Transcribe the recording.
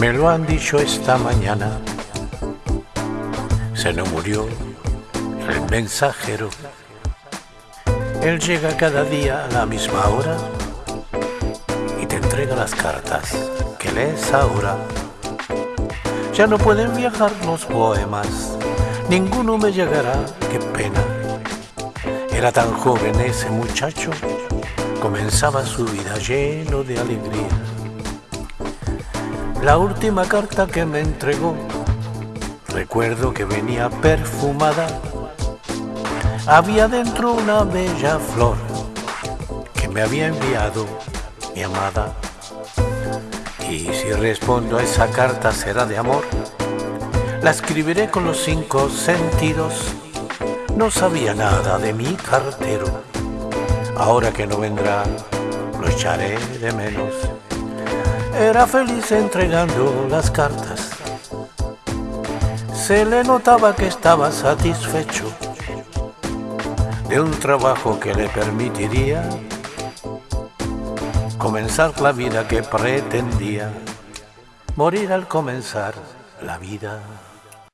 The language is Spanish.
Me lo han dicho esta mañana. Se nos murió el mensajero. Él llega cada día a la misma hora y te entrega las cartas que lees ahora. Ya no pueden viajar los poemas, ninguno me llegará, qué pena. Era tan joven ese muchacho, comenzaba su vida lleno de alegría. La última carta que me entregó, recuerdo que venía perfumada. Había dentro una bella flor que me había enviado mi amada. Y si respondo a esa carta será de amor. La escribiré con los cinco sentidos. No sabía nada de mi cartero. Ahora que no vendrá, lo echaré de menos. Era feliz entregando las cartas. Se le notaba que estaba satisfecho de un trabajo que le permitiría comenzar la vida que pretendía, morir al comenzar la vida.